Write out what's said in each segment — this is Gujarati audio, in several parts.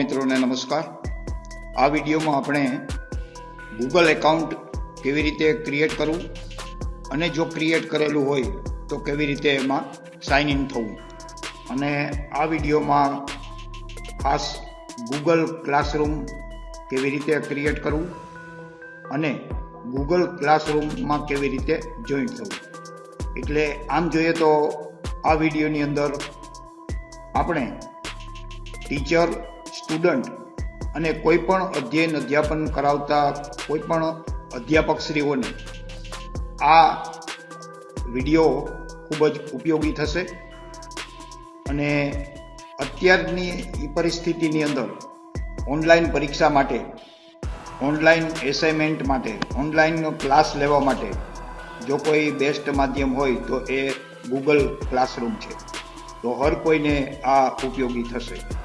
મિત્રોને નમસ્કાર. આ વિડીયોમાં આપણે ગૂગલ એકાઉન્ટ કેવી રીતે ક્રિએટ કરવું અને જો ક્રિએટ કરેલું હોય તો કેવી રીતે એમાં સાઇન ઇન થવું. અને આ વિડીયોમાં ખાસ ગૂગલ ક્લાસરૂમ કેવી રીતે ક્રિએટ કરવું અને ગૂગલ ક્લાસરૂમમાં કેવી રીતે જોઈન થવું. એટલે આમ જોઈએ તો આ વિડીયોની અંદર આપણે ટીચર સ્ટુડન્ટ અને કોઈ પણ અધ્યયન અધ્યાપન કરાવતા કોઈ પણ અધ્યાપકશ્રીઓને આ વીડિયો ખૂબ જ ઉપયોગી થશે અને અત્યારની પરિસ્થિતિની અંદર ઓનલાઈન પરીક્ષા માટે, ઓનલાઈન એસાઇનમેન્ટ માટે, ઓનલાઈન ક્લાસ લેવા માટે જો કોઈ બેસ્ટ માધ્યમ હોય તો એ ગૂગલ ક્લાસરૂમ છે. તો હર કોઈને આ ઉપયોગી થશે.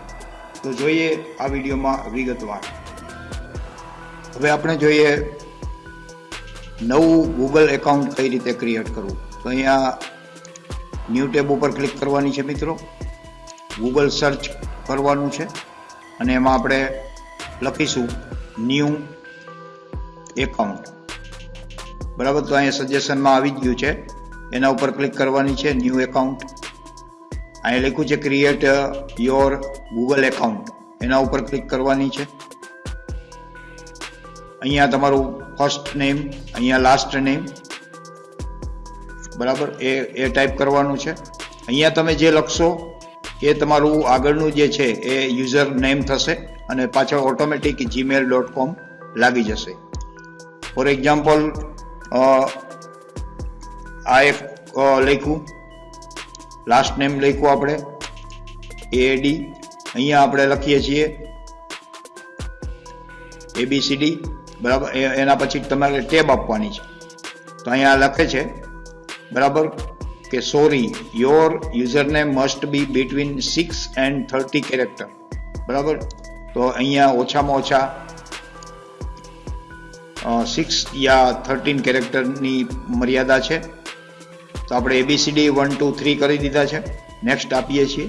તો જોઈએ આ વિડીયોમાં વિગતવાર. હવે આપણે જોઈએ નવું ગૂગલ એકાઉન્ટ કઈ રીતે ક્રિએટ કરવું. તો અહીંયા ન્યૂ ટેબ ઉપર ક્લિક કરવાની છે મિત્રો. ગૂગલ સર્ચ કરવાનું છે. અને એમાં આપણે લખીશું ન્યૂ એકાઉન્ટ બરાબર? તો અહીંયા સજેશનમાં આવી ગયું છે. એના ઉપર ક્લિક કરવાની છે ન્યૂ એકાઉન્ટ અહીંયા લખ્યું છે ક્રિએટ યોર ગૂગલ એકાઉન્ટ એના ઉપર ક્લિક કરવાની છે. અહીંયા તમારું ફર્સ્ટ નેમ અહીંયા લાસ્ટ નેમ બરાબર? એ એ ટાઈપ કરવાનું છે. અહીંયા તમે જે લખશો, એ તમારું આગળનું જે છે, એ યુઝર નેમ થશે અને પાછળ ઓટોમેટિક જીમેલ ડોટ કોમ લાગી જશે. ફોર એક્ઝામ્પલ આ એક લખ્યું. લાસ્ટ નેમ લખ્યું આપણે. એડી અહીંયા આપણે લખીએ છીએ. એબીસીડી બરાબર? એના પછી તમારે ટેબ આપવાની છે. તો અહીંયા લખે છે. બરાબર? કે sorry your user name must be between six and thirty character બરાબર? તો અહીંયા ઓછામાં ઓછા સિક્સ યા થર્ટીન કેરેક્ટરની મર્યાદા છે. તો આપણે એબીસીડી વન ટુ થ્રી કરી દીધા છે. નેક્સ્ટ આપીએ છીએ.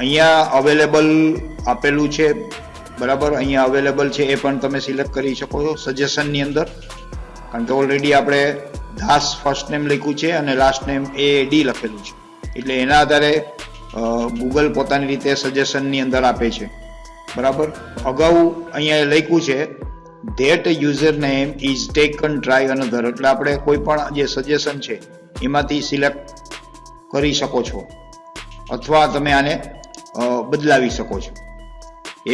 અહીંયા અવેલેબલ આપેલું છે. બરાબર? અહીંયા અવેલેબલ છે એ પણ તમે સિલેક્ટ કરી શકો છો સજેશનની અંદર. કારણ કે ઓલરેડી આપણે દાસ ફર્સ્ટ નેમ લખ્યું છે અને લાસ્ટ નેમ એ ડી લખેલું છે. એટલે એના આધારે ગૂગલ પોતાની રીતે સજેશનની અંદર આપે છે. બરાબર? અગાઉ અહીંયા લખ્યું છે that user name is taken try another એટલે આપણે કોઈ પણ જે સજેશન છે એમાંથી સિલેક્ટ કરી શકો છો. અથવા તમે આને બદલાવી શકો છો.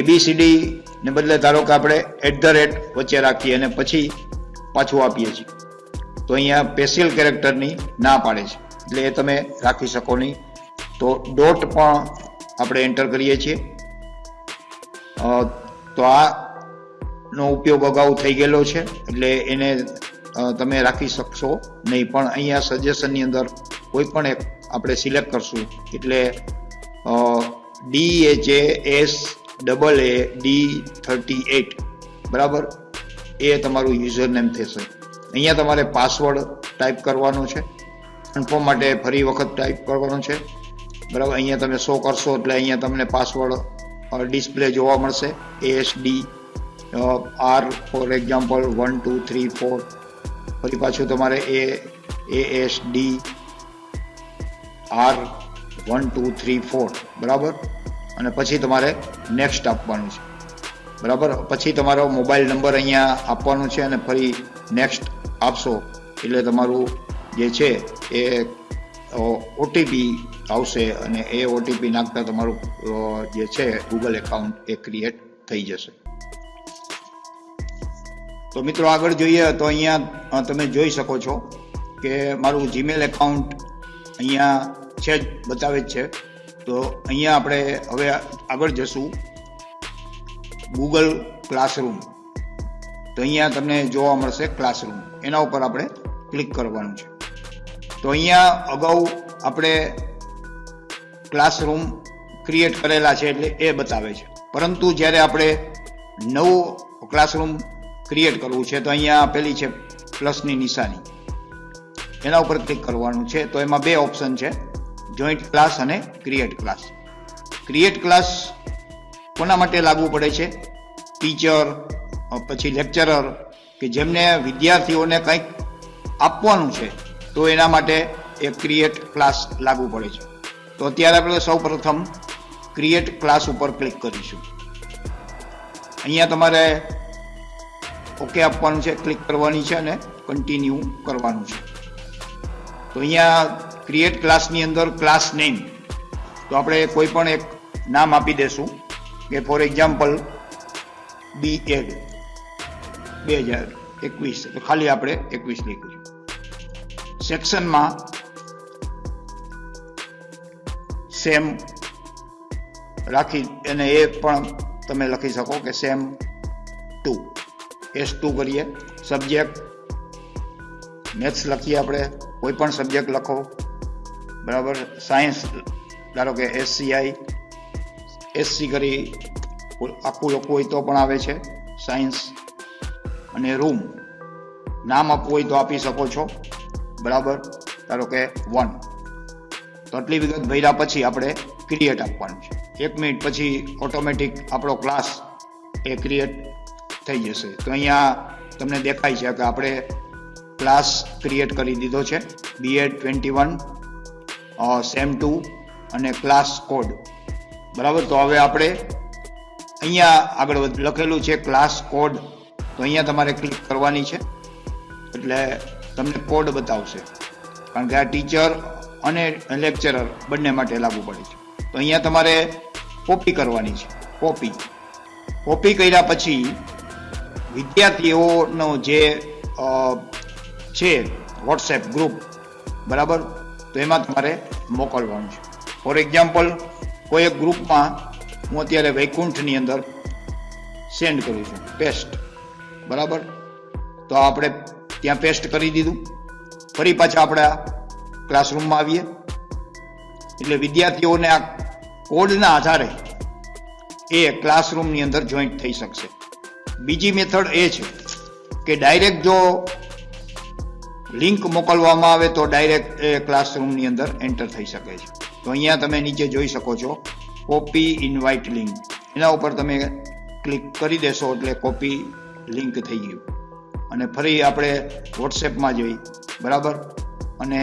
એબીસીડીને બદલે ધારો કે આપણે એટ ધ રેટ વચ્ચે રાખીએ અને પછી પાછું આપીએ છીએ. તો અહીંયા સ્પેશિયલ કેરેક્ટરની ના પાડે છે. એટલે એ તમે રાખી શકો નહીં. તો ડોટ પણ આપણે એન્ટર કરીએ છીએ. તો આનો ઉપયોગ અગાઉ થઈ ગયેલો છે. એટલે એને તમે રાખી શકશો. નહીં, પણ અહીંયા સજેશનની અંદર કોઈ પણ એક આપણે સિલેક્ટ કરશું. એટલે D A J S double A D thirty eight બરાબર? એ તમારું યુઝર નેમ થશે. અહીંયા તમારે પાસવર્ડ ટાઈપ કરવાનો છે. કન્ફર્મ માટે ફરી વખત ટાઈપ કરવાનો છે. બરાબર? અહીંયા તમે શો કરશો એટલે અહીંયા તમને પાસવર્ડ ડિસ્પ્લે જોવા મળશે. ASD R for example one two three four ફરી પાછું તમારે એ A, S, D, R, one, two, three, four, બરાબર? અને પછી તમારે નેક્સ્ટ આપવાનું છે. બરાબર? પછી તમારો મોબાઈલ નંબર અહીંયા આપવાનો છે અને ફરી નેક્સ્ટ આપશો. એટલે તમારું જે છે એ ઓટીપી આવશે અને એ ઓટીપી નાખતા તમારું જે છે ગૂગલ એકાઉન્ટ એ ક્રિએટ થઈ જશે. તો મિત્રો આગળ જોઈએ તો અહીંયા તમે જોઈ શકો છો કે મારું જીમેલ એકાઉન્ટ અહીંયા છે જ, બતાવે જ છે. તો અહીંયા આપણે હવે આગળ જશું. ગૂગલ ક્લાસરૂમ તો અહીંયા તમને જોવા મળશે ક્લાસરૂમ એના ઉપર આપણે ક્લિક કરવાનું છે. તો અહીંયા અગાઉ આપણે ક્લાસરૂમ ક્રિએટ કરેલા છે એટલે એ બતાવે છે. પરંતુ જ્યારે આપણે નવો ક્લાસરૂમ ક્રિએટ કરવું છે, તો અહીંયા પેલી છે પ્લસની નિશાની. એના ઉપર ક્લિક કરવાનું છે, તો એમાં બે ઓપ્શન છે જોઈન્ટ ક્લાસ અને ક્રિએટ ક્લાસ ક્રિએટ ક્લાસ કોના માટે લાગુ પડે છે? ટીચર પછી લેક્ચરર કે જેમને વિદ્યાર્થીઓને કંઈક આપવાનું છે, તો એના માટે એ ક્રિએટ ક્લાસ લાગુ પડે છે. તો અત્યારે આપણે સૌ ક્રિએટ ક્લાસ ઉપર ક્લિક કરીશું. અહીંયા તમારે ઓકે આપવાનું છે ક્લિક કરવાની છે અને કન્ટિન્યુ કરવાનું છે. તો અહીંયા ક્રિએટ ક્લાસની અંદર ક્લાસ નેમ તો આપણે કોઈ પણ એક નામ આપી દેશું. કે ફોર એક્ઝામ્પલ બી એડ બે હજાર એકવીસ. તો ખાલી આપણે એકવીસ લખ્યું સેક્શનમાં સેમ રાખી અને એ પણ તમે લખી શકો કે સેમ ટુ એસ ટુ કરીએ. સબ્જેક્ટ મેથ્સ લખીએ આપણે. કોઈ પણ સબ્જેક્ટ લખો. બરાબર? સાયન્સ ધારો કે એસસીઆઈ એસસી કરી આખું લખવું હોય તો પણ આવે છે. સાયન્સ અને રૂમ નામ આપવું હોય તો આપી શકો છો. બરાબર? ધારો કે વન તો આટલી વિગત ભર્યા પછી આપણે ક્રિએટ આપવાનું છે. એક મિનિટ પછી ઓટોમેટિક આપણો ક્લાસ એ ક્રિએટ થઈ જશે. તો અહીંયા તમને દેખાય છે કે આપણે ક્લાસ ક્રિએટ કરી દીધો છે. BEd twenty one sem two અને ક્લાસ કોડ બરાબર? તો હવે આપણે અહીંયા આગળ લખેલું છે ક્લાસ કોડ તો અહીંયા તમારે ક્લિક કરવાની છે. એટલે તમને કોડ બતાવશે. કારણ કે આ ટીચર અને લેક્ચરર બંને માટે લાગુ પડે છે. તો અહીંયા તમારે કોપી કરવાની છે. કોપી કોપી કર્યા પછી વિદ્યાર્થીઓનો જે છે વોટ્સએપ ગ્રુપ બરાબર? તો એમાં તમારે મોકલવાનું છે. ફોર એક્ઝામ્પલ કોઈ એક ગ્રુપમાં હું અત્યારે વૈકુંઠની અંદર સેન્ડ કરું છું પેસ્ટ બરાબર? તો આપણે ત્યાં પેસ્ટ કરી દીધું. ફરી પાછા આપણે ક્લાસરૂમમાં આવીએ. એટલે વિદ્યાર્થીઓને આ કોડના આધારે એ ક્લાસરૂમની અંદર જોઈન્ટ થઈ શકશે. બીજી મેથડ એ છે કે ડાયરેક્ટ જો લિંક મોકલવામાં આવે તો ડાયરેક્ટ એ ક્લાસરૂમની અંદર એન્ટર થઈ શકે છે. તો અહીંયા તમે નીચે જોઈ શકો છો કોપી ઇન્વાઇટ લિંક એના ઉપર તમે ક્લિક કરી દેશો એટલે કોપી લિંક થઈ ગયું. અને ફરી આપણે વોટ્સએપમાં જઈ, બરાબર? અને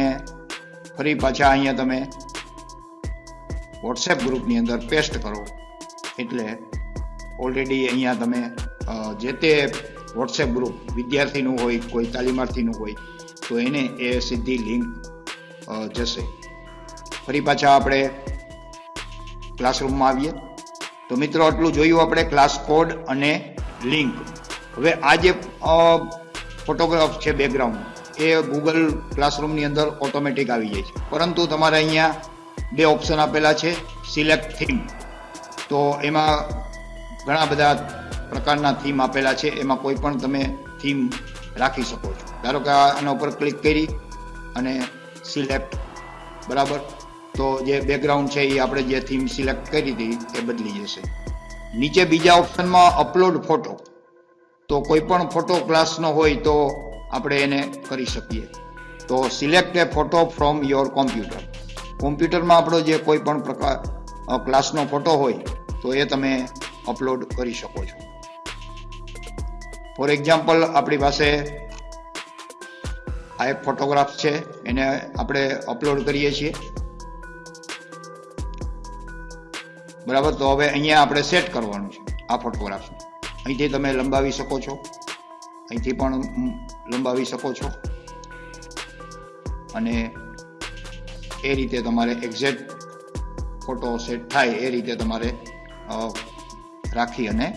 ફરી પાછા અહીંયા તમે વોટ્સએપ ગ્રુપની અંદર પેસ્ટ કરો. એટલે ઓલરેડી અહીંયા તમે જે તે વોટ્સએપ ગ્રુપ વિદ્યાર્થીનું હોય, કોઈ તાલીમાર્થીનું હોય, તો એને એ સીધી લિંક જશે. ફરી પાછા આપણે ક્લાસરૂમમાં આવીએ. તો મિત્રો, આટલું જોયું આપણે ક્લાસ કોડ અને લિંક હવે આ જે ફોટોગ્રાફ છે બેકગ્રાઉન્ડ એ ગૂગલ ક્લાસરૂમની અંદર ઓટોમેટિક આવી જાય છે. પરંતુ તમારે અહીંયા બે ઓપ્શન આપેલા છે સિલેક્ટ થીમ તો એમાં ઘણા બધા પ્રકારના થીમ આપેલા છે, એમાં કોઈ પણ તમે થીમ રાખી શકો છો. ધારો કે આના ઉપર ક્લિક કરી અને સિલેક્ટ બરાબર? તો જે બેકગ્રાઉન્ડ છે એ આપણે જે થીમ સિલેક્ટ કરી હતી એ બદલી જશે. નીચે બીજા ઓપ્શનમાં અપલોડ ફોટો તો કોઈ પણ ફોટો ક્લાસનો હોય તો આપણે એને કરી શકીએ. તો select a photo from your computer કોમ્પ્યુટરમાં આપણો જે કોઈ પણ પ્રકાર ક્લાસનો ફોટો હોય તો એ તમે અપલોડ કરી શકો છો. ફોર એક્ઝામ્પલ આપણી પાસે આ એક ફોટોગ્રાફ છે, એને આપણે અપલોડ કરીએ છીએ. બરાબર? તો હવે અહીંયા આપણે સેટ કરવાનું છે, આ ફોટોગ્રાફ અહીંથી તમે લંબાવી શકો છો. અહીંથી પણ લંબાવી શકો છો. અને એ રીતે તમારે એક્ઝેક્ટ ફોટો સેટ થાય એ રીતે તમારે રાખી અને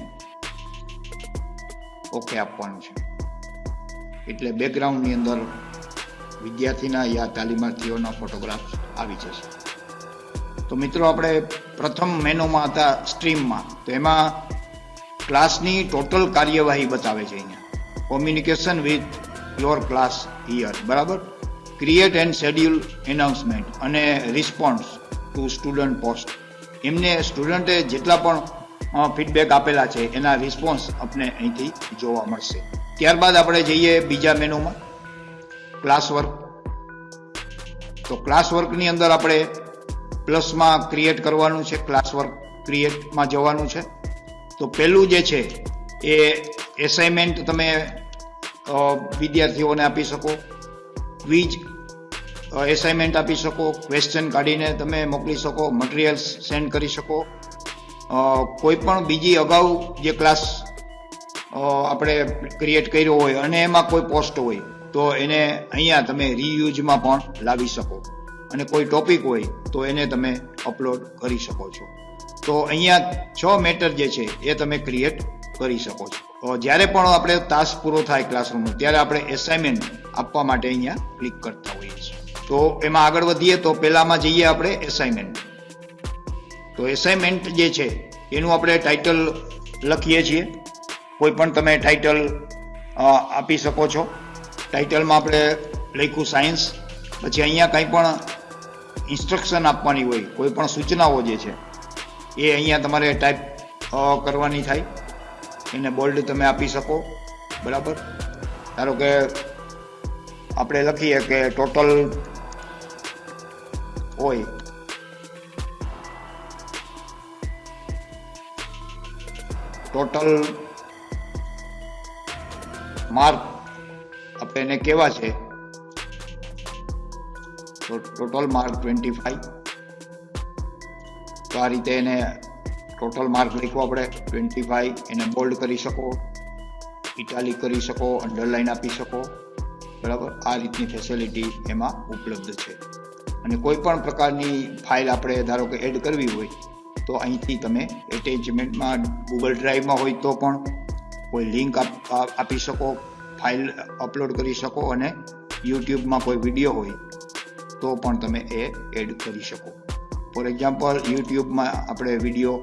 ઓકે આપવાનું છે. એટલે બેકગ્રાઉન્ડની અંદર વિદ્યાર્થીના યા તાલીમાર્થીઓના ફોટોગ્રાફ આવી જશે. તો મિત્રો આપણે પ્રથમ મેનોમાં હતા સ્ટ્રીમમાં તો એમાં ક્લાસની ટોટલ કાર્યવાહી બતાવે છે અહીંયા. Communication with your class here બરાબર? ક્રિએટ એન્ડ શેડ્યુલ એનાઉન્સમેન્ટ અને રિસ્પોન્સ ટુ સ્ટુડન્ટ પોસ્ટ એમને સ્ટુડન્ટે જેટલા પણ ફીડબેક આપેલા છે, એના રિસ્પોન્સ આપણે અહીંથી જોવા મળશે. ત્યારબાદ આપણે જઈએ બીજા મેનુમાં ક્લાસ વર્ક તો ક્લાસ વર્કની અંદર આપણે પ્લસમાં ક્રિએટ કરવાનું છે ક્લાસ વર્ક ક્રિએટમાં જવાનું છે. તો પહેલું જે છે, એ એસાઇનમેન્ટ તમે વિદ્યાર્થીઓને આપી શકો. ક્વિઝ એસાઇનમેન્ટ આપી શકો. ક્વેશ્ચન કાઢીને તમે મોકલી શકો મટીરિયલ્સ સેન્ડ કરી શકો. કોઈ પણ બીજી અગાઉ જે ક્લાસ આપણે ક્રિએટ કર્યો હોય અને એમાં કોઈ પોસ્ટ હોય, તો એને અહીંયા તમે રીયુઝમાં પણ લાવી શકો. અને કોઈ ટોપિક હોય, તો એને તમે અપલોડ કરી શકો છો. તો અહીંયા છ મેટર જે છે, એ તમે ક્રિએટ કરી શકો છો. જ્યારે પણ આપણે તાસ પૂરો થાય ક્લાસરૂમનો ત્યારે આપણે એસાઇનમેન્ટ આપવા માટે અહીંયા ક્લિક કરતા હોઈએ છીએ. તો એમાં આગળ વધીએ, તો પહેલામાં જઈએ આપણે એસાઇનમેન્ટ તો એસાઇનમેન્ટ જે છે, એનું આપણે ટાઇટલ લખીએ છીએ. કોઈ પણ તમે ટાઇટલ આપી શકો છો. ટાઇટલમાં આપણે લખ્યું સાયન્સ પછી અહીંયા કંઈ પણ ઇન્સ્ટ્રક્શન આપવાની હોય, કોઈ પણ સૂચનાઓ જે છે, એ અહીંયા તમારે ટાઈપ કરવાની થાય. એને બોલ્ડ તમે આપી શકો. બરાબર? ધારો કે આપણે લખીએ કે ટોટલ હોય ટોટલ માર્ક આપણે એને કેવા છે? તો ટોટલ માર્ક ટ્વેન્ટી ફાઈવ તો આ રીતે એને ટોટલ માર્ક લખવો આપણે. ટ્વેન્ટી ફાઈવ એને બોલ્ડ કરી શકો. ઇટાલિક કરી શકો અંડરલાઈન આપી શકો. બરાબર? આ રીતની ફેસિલિટી એમાં ઉપલબ્ધ છે. અને કોઈ પણ પ્રકારની ફાઇલ આપણે ધારો કે એડ કરવી હોય તો અહીંથી તમે એટેચમેન્ટમાં ગૂગલ ડ્રાઈવમાં હોય તો પણ કોઈ લિંક આપી શકો ફાઇલ અપલોડ કરી શકો અને યુટ્યુબમાં કોઈ વીડિયો હોય તો પણ તમે એ એડ કરી શકો. ફોર એક્ઝામ્પલ યુટ્યુબમાં આપણે વીડિયો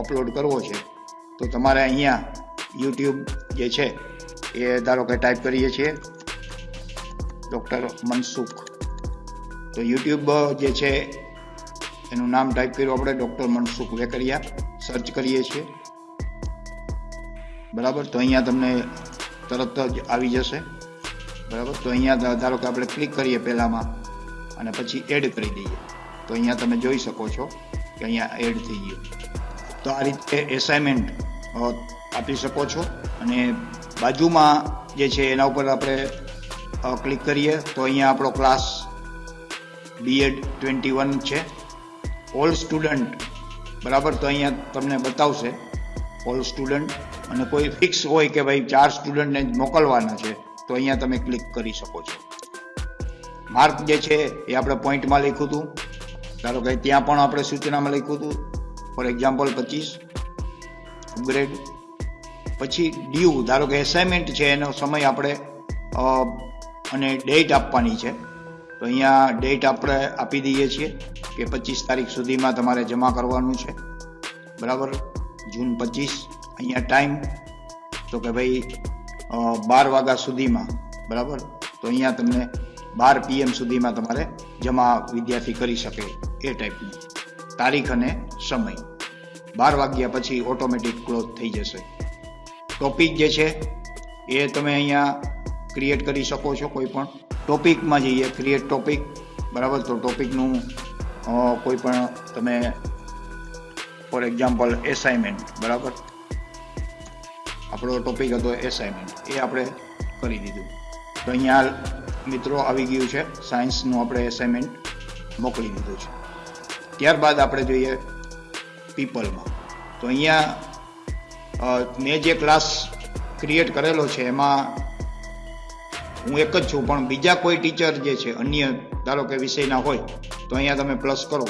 અપલોડ કરવો છે, તો તમારે અહીંયા યુટ્યુબ જે છે એ ધારો કે ટાઈપ કરીએ છીએ ડૉક્ટર મનસુખ. તો યુટ્યુબ જે છે એનું નામ ટાઈપ કર્યું આપણે ડૉક્ટર મનસુખ વેકરિયા. સર્ચ કરીએ છીએ. બરાબર? તો અહીંયા તમને તરત જ આવી જશે. બરાબર? તો અહીંયા ધારો કે આપણે ક્લિક કરીએ પહેલાંમાં અને પછી એડ કરી દઈએ. તો અહીંયા તમે જોઈ શકો છો કે અહીંયા એડ થઈ ગયું. તો આ રીતે એસાઇનમેન્ટ આપી શકો છો. અને બાજુમાં જે છે એના ઉપર આપણે ક્લિક કરીએ તો અહીંયા આપણો ક્લાસ બીએડ ટ્વેન્ટી વન છે. ઓલ સ્ટુડન્ટ બરાબર? તો અહીંયા તમને બતાવશે. ઓલ સ્ટુડન્ટ અને કોઈ ફિક્સ હોય કે ભાઈ ચાર સ્ટુડન્ટને જ મોકલવાના છે, તો અહીંયા તમે ક્લિક કરી શકો છો. માર્ક જે છે, એ આપણે પોઈન્ટમાં લખ્યું હતું. ધારો કે ત્યાં પણ આપણે સૂચનામાં લખ્યું હતું. ફોર એક્ઝામ્પલ પચીસ. ગ્રેડ પછી ડ્યુ ધારો કે એસાઇનમેન્ટ છે, એનો સમય આપણે અને ડેટ આપવાની છે. તો અહીંયા ડેટ આપણે આપી દઈએ છીએ. કે પચીસ તારીખ સુધીમાં તમારે જમા કરવાનું છે. બરાબર? જૂન પચીસ, અહીંયા ટાઈમ તો કે ભાઈ બાર વાગ્યા સુધીમાં, બરાબર? તો અહીંયા તમને બાર પીએમ સુધીમાં તમારે જમા વિદ્યાર્થી કરી શકે એ ટાઈપનું તારીખ અને સમય. બાર વાગ્યા પછી ઓટોમેટિક ક્લોઝ થઈ જશે. ટોપિક જે છે, એ તમે અહીંયા ક્રિએટ કરી શકો છો કોઈ પણ. ટોપિકમાં જઈએ ક્રિએટ ટોપિક બરાબર? તો ટોપિકનું કોઈ પણ તમે ફોર એક્ઝામ્પલ એસાઇનમેન્ટ બરાબર? આપણો ટોપિક હતો એસાઇનમેન્ટ એ આપણે કરી દીધું. તો અહીંયા મિત્રો આવી ગયું છે સાયન્સનું આપણે એસાઇનમેન્ટ મોકલી દીધું છે. ત્યારબાદ આપણે જોઈએ પીપલમાં તો અહીંયા મેં જે ક્લાસ ક્રિએટ કરેલો છે, એમાં હું એક જ છું, પણ બીજા કોઈ ટીચર જે છે, અન્ય, ધારો કે વિષયના હોય તો અહીંયા તમે પ્લસ કરો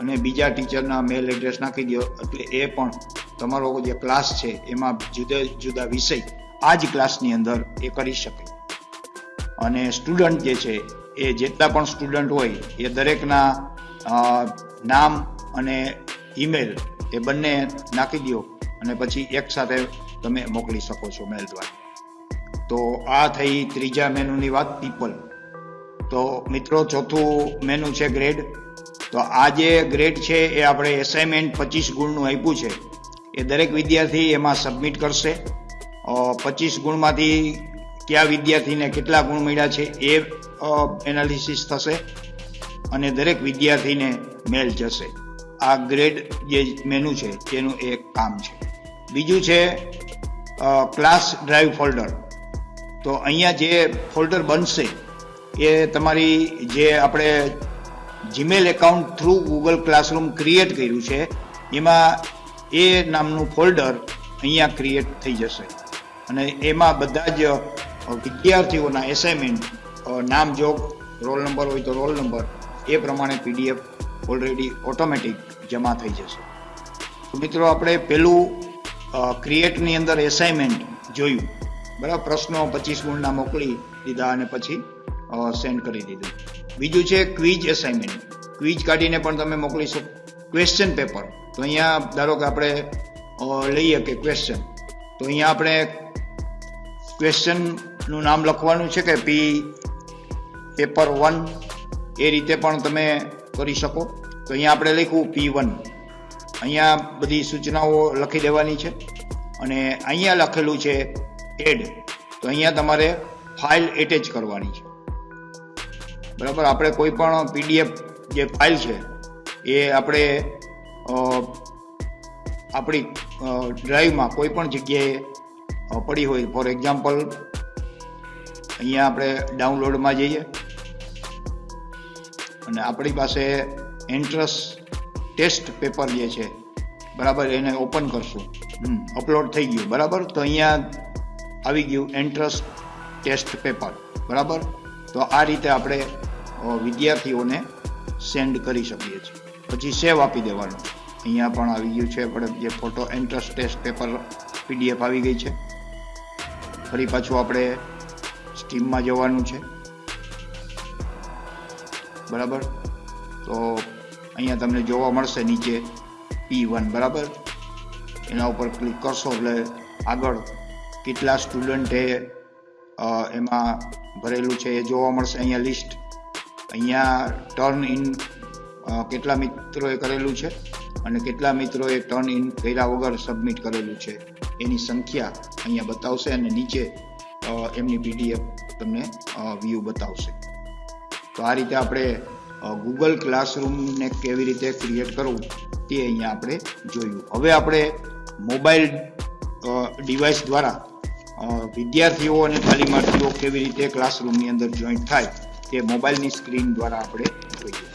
અને બીજા ટીચરના મેલ એડ્રેસ નાખી દો. એટલે એ પણ તમારો જે ક્લાસ છે, એમાં જુદા જુદા વિષય આ જ ક્લાસની અંદર એ કરી શકે. અને સ્ટુડન્ટ જે છે, એ જેટલા પણ સ્ટુડન્ટ હોય, એ દરેકના નામ અને ઈમેલ એ બંને નાખી દો અને પછી એક સાથે તમે મોકલી શકો છો મેલ દ્વારા. તો આ થઈ ત્રીજા મેનુની વાત પીપલ તો મિત્રો, ચોથું મેનુ છે ગ્રેડ તો આ જે ગ્રેડ છે, એ આપણે એસાઇનમેન્ટ પચીસ ગુણનું આપ્યું છે. એ દરેક વિદ્યાર્થી એમાં સબમિટ કરશે. પચીસ ગુણમાંથી કયા વિદ્યાર્થીને કેટલા ગુણ મળ્યા છે, એ એનાલિસિસ થશે અને દરેક વિદ્યાર્થીને મેલ જશે. આ ગ્રેડ જે મેનુ છે, તેનું એક કામ છે. બીજું છે ક્લાસ ડ્રાઈવ ફોલ્ડર તો અહીંયા જે ફોલ્ડર બનશે એ તમારી જે આપણે Gmail account through Google classroom create કર્યું છે, એમાં એ નામનું ફોલ્ડર અહીંયા ક્રિએટ થઈ જશે. અને એમાં બધા જ વિદ્યાર્થીઓના એસાઇનમેન્ટ નામ જોગ રોલ નંબર હોય તો રોલ નંબર એ પ્રમાણે પીડીએફ ઓલરેડી ઓટોમેટિક જમા થઈ જશે. મિત્રો આપણે પહેલું ક્રિએટની અંદર એસાઇનમેન્ટ જોયું. બરાબર? પ્રશ્નો પચીસ ગુણના મોકલી દીધા અને પછી સેન્ડ કરી દીધું. બીજું છે ક્વિઝ એસાઇનમેન્ટ ક્વિઝ કાઢીને પણ તમે મોકલી શકો. ક્વેશ્ચન પેપર તો અહીંયા ધારો કે આપણે લઈએ કે ક્વેશ્ચન તો અહીંયા આપણે ક્વેશ્ચનનું નામ લખવાનું છે કે પી પેપર વન એ રીતે પણ તમે કરી શકો. તો અહીંયા આપણે લખ્યું પી વન અહીંયા બધી સૂચનાઓ લખી દેવાની છે. અને અહીંયા લખેલું છે એડ તો અહીંયા તમારે ફાઇલ એટેચ કરવાની છે. બરાબર? આપણે કોઈ પણ પીડીએફ જે ફાઇલ છે, એ આપણે આપણી ડ્રાઈવમાં કોઈ પણ જગ્યાએ પડી હોય. ફોર એક્ઝામ્પલ, અહીંયા આપણે ડાઉનલોડમાં જઈએ. અને આપણી પાસે એન્ટ્રસ ટેસ્ટ પેપર જે છે, બરાબર, એને ઓપન કરશું. અપલોડ થઈ ગયું, બરાબર? તો અહીંયા આવી ગયું એન્ટ્રસ ટેસ્ટ પેપર, બરાબર? તો આ રીતે આપણે વિદ્યાર્થીઓને સેન્ડ કરી શકીએ છીએ. પછી સેવ આપી દેવાનું. અહીંયા પણ આવી ગયું છે, આપણે જે photo entrance test paper PDF આવી ગઈ છે. ફરી પાછું આપણે સ્ટીમમાં જવાનું છે. બરાબર? તો અહીંયા તમને જોવા મળશે નીચે પી વન બરાબર? એના ઉપર ક્લિક કરશો એટલે આગળ કેટલા સ્ટુડન્ટે એમાં ભરેલું છે એ જોવા મળશે. અહીંયા લિસ્ટ અહીંયા ટર્ન ઇન કેટલા મિત્રોએ કરેલું છે અને કેટલા મિત્રોએ ટર્ન ઇન કર્યા વગર સબમિટ કરેલું છે એની સંખ્યા અહીંયા બતાવશે અને નીચે એમની પીડીએફ તમને વ્યૂ બતાવશે. તો આ રીતે આપણે ગૂગલ ક્લાસરૂમને કેવી રીતે ક્રિએટ કરવું તે અહીંયા આપણે જોયું. હવે આપણે મોબાઈલ ડિવાઇસ દ્વારા વિદ્યાર્થીઓ અને તાલીમાર્થીઓ કેવી રીતે ક્લાસરૂમની અંદર જોઈન્ટ થાય તે મોબાઈલની સ્ક્રીન દ્વારા આપણે જોઈએ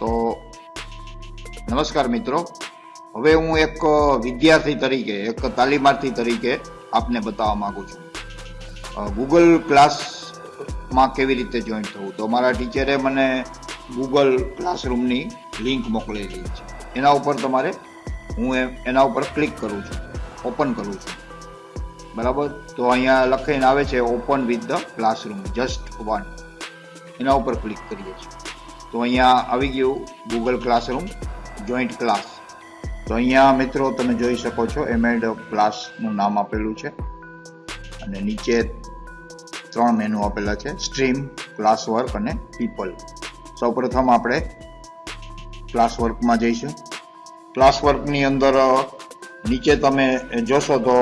તો નમસ્કાર મિત્રો. હવે હું એક વિદ્યાર્થી તરીકે, એક તાલીમાર્થી તરીકે આપને બતાવવા માગું છું. ગૂગલ ક્લાસમાં કેવી રીતે જોઈન થવું? તો મારા ટીચરે મને ગૂગલ ક્લાસરૂમની લિંક મોકલેલી છે. એના ઉપર તમારે હું એના ઉપર ક્લિક કરું છું. ઓપન કરું છું. બરાબર? તો અહીંયા લખીને આવે છે open with the classroom just one એના ઉપર ક્લિક કરીએ છીએ. તો અહીંયા આવી ગયું ગૂગલ ક્લાસરૂમ જોઈન્ટ ક્લાસ તો અહીંયા મિત્રો તમે જોઈ શકો છો એમેડ ક્લાસનું નામ આપેલું છે. અને નીચે ત્રણ મેનુ આપેલા છે સ્ટ્રીમ ક્લાસ વર્ક અને પીપલ સૌપ્રથમ આપણે ક્લાસ વર્કમાં જઈશું. ક્લાસ વર્કની અંદર નીચે તમે જોશો તો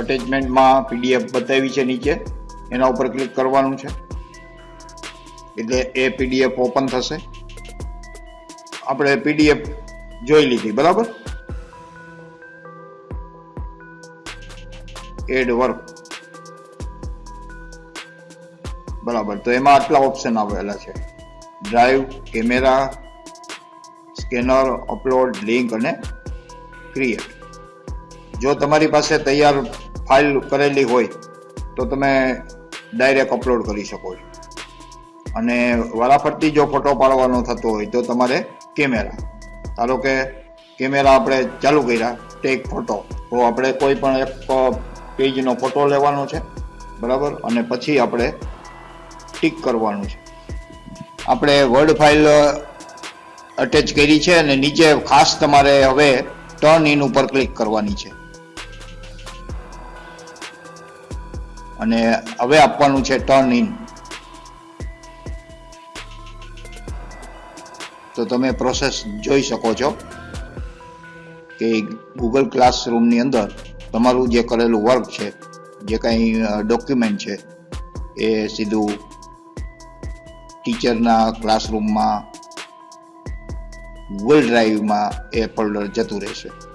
અટેચમેન્ટમાં પીડીએફ બતાવી છે નીચે. એના ઉપર ક્લિક કરવાનું છે. એટલે એ પીડીએફ ઓપન થશે. આપણે પીડીએફ જોઈ લીધી, બરાબર? એડ વર્ક બરાબર, તો એમાં આટલા ઓપ્શન આવેલા છે. Drive camera scanner upload link અને ક્રિએટ જો તમારી પાસે તૈયાર ફાઇલ કરેલી હોય, તો તમે ડાયરેક્ટ અપલોડ કરી શકો છો. અને વારાફરતી જો ફોટો પાડવાનો થતો હોય, તો તમારે કેમેરા ધારો કે કેમેરા આપણે ચાલુ કર્યા ટેક ફોટો તો આપણે કોઈ પણ એક પેજનો ફોટો લેવાનો છે, બરાબર? અને પછી આપણે ટીક કરવાનું છે. આપણે વર્ડ ફાઇલ અટેચ કરી છે અને નીચે ખાસ તમારે હવે ટર્ન ઇન ઉપર ક્લિક કરવાની છે. અને હવે આપવાનું છે ટર્ન ઇન તો તમે પ્રોસેસ જોઈ શકો છો કે ગૂગલ ક્લાસરૂમની અંદર તમારું જે કરેલું વર્ક છે, જે કંઈ ડોક્યુમેન્ટ છે, એ સીધું ટીચરના ક્લાસરૂમમાં ગૂગલ ડ્રાઈવમાં એ ફોલ્ડર જતું રહેશે.